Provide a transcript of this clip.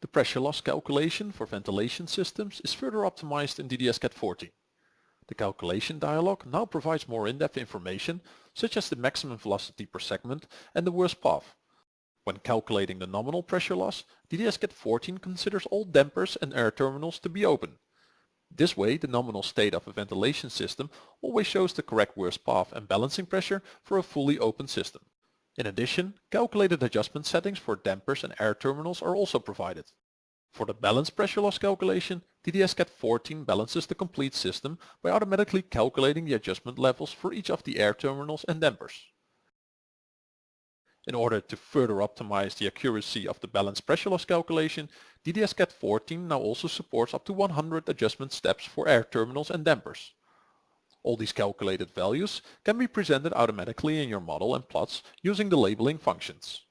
The pressure loss calculation for ventilation systems is further optimized in DDS-CAD 14. The calculation dialog now provides more in-depth information such as the maximum velocity per segment and the worst path. When calculating the nominal pressure loss, DDS-CAD 14 considers all dampers and air terminals to be open. This way the nominal state of a ventilation system always shows the correct worst path and balancing pressure for a fully open system. In addition, calculated adjustment settings for dampers and air terminals are also provided. For the balance pressure loss calculation, DDS-CAD 14 balances the complete system by automatically calculating the adjustment levels for each of the air terminals and dampers. In order to further optimize the accuracy of the balance pressure loss calculation, DDS-CAD 14 now also supports up to 100 adjustment steps for air terminals and dampers. All these calculated values can be presented automatically in your model and plots using the labeling functions.